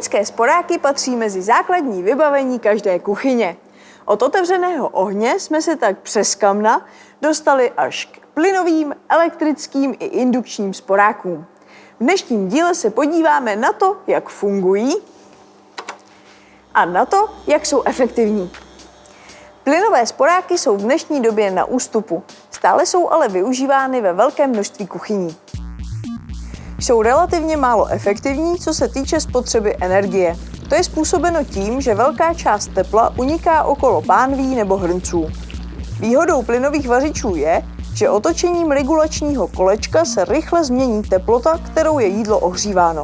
Elektrické sporáky patří mezi základní vybavení každé kuchyně. Od otevřeného ohně jsme se tak přes kamna dostali až k plynovým, elektrickým i indukčním sporákům. V dnešním díle se podíváme na to, jak fungují a na to, jak jsou efektivní. Plynové sporáky jsou v dnešní době na ústupu, stále jsou ale využívány ve velkém množství kuchyní. Jsou relativně málo efektivní, co se týče spotřeby energie. To je způsobeno tím, že velká část tepla uniká okolo pánví nebo hrnců. Výhodou plynových vařičů je, že otočením regulačního kolečka se rychle změní teplota, kterou je jídlo ohříváno.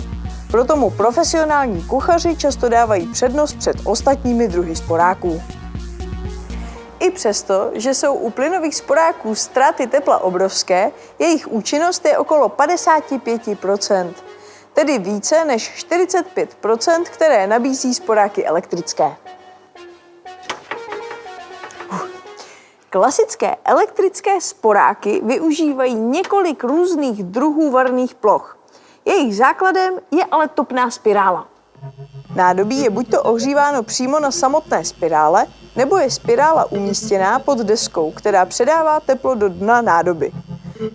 Proto mu profesionální kuchaři často dávají přednost před ostatními druhy sporáků. Přesto, že jsou u plynových sporáků ztráty tepla obrovské, jejich účinnost je okolo 55% tedy více než 45% které nabízí sporáky elektrické. Klasické elektrické sporáky využívají několik různých druhů varných ploch. Jejich základem je ale topná spirála. Nádobí je buď to ohříváno přímo na samotné spirále, nebo je spirála umístěná pod deskou, která předává teplo do dna nádoby.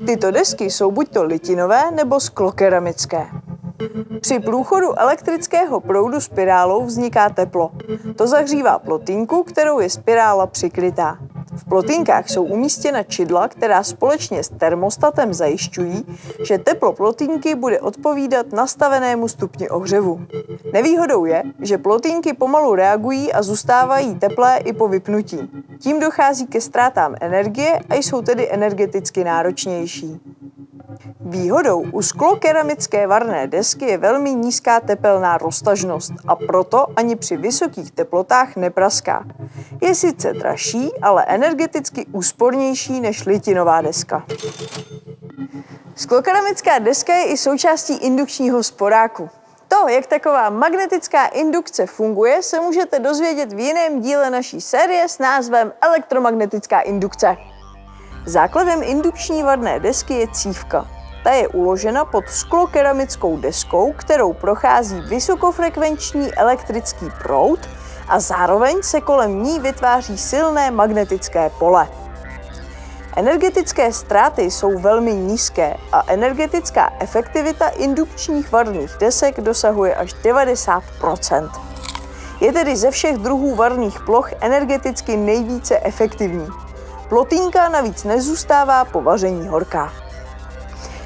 Tyto desky jsou buď to litinové nebo sklokeramické. Při průchodu elektrického proudu spirálou vzniká teplo. To zahřívá plotínku, kterou je spirála přikrytá. V plotínkách jsou umístěna čidla, která společně s termostatem zajišťují, že teplo plotínky bude odpovídat nastavenému stupni ohřevu. Nevýhodou je, že plotínky pomalu reagují a zůstávají teplé i po vypnutí. Tím dochází ke ztrátám energie a jsou tedy energeticky náročnější. Výhodou u sklokeramické varné desky je velmi nízká tepelná roztažnost a proto ani při vysokých teplotách nepraská. Je sice dražší, ale energeticky úspornější než litinová deska. Sklokeramická deska je i součástí indukčního sporáku. To, jak taková magnetická indukce funguje, se můžete dozvědět v jiném díle naší série s názvem Elektromagnetická indukce. Základem indukční varné desky je cívka. Ta je uložena pod sklokeramickou deskou, kterou prochází vysokofrekvenční elektrický proud a zároveň se kolem ní vytváří silné magnetické pole. Energetické ztráty jsou velmi nízké a energetická efektivita indukčních varných desek dosahuje až 90% Je tedy ze všech druhů varných ploch energeticky nejvíce efektivní. Plotínka navíc nezůstává po vaření horká.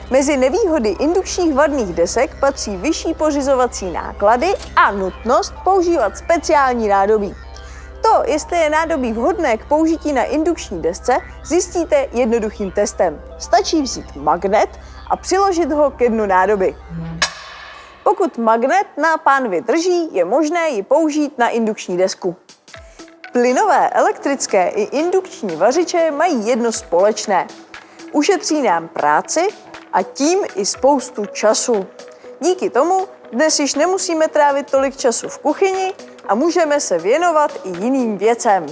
Mezi nevýhody indukčních varných desek patří vyšší pořizovací náklady a nutnost používat speciální nádobí. To, jestli je nádobí vhodné k použití na indukční desce, zjistíte jednoduchým testem. Stačí vzít magnet a přiložit ho ke dnu nádoby. Pokud magnet na pánvi drží, je možné ji použít na indukční desku. Plynové, elektrické i indukční vařiče mají jedno společné. Ušetří nám práci a tím i spoustu času. Díky tomu dnes již nemusíme trávit tolik času v kuchyni a můžeme se věnovat i jiným věcem.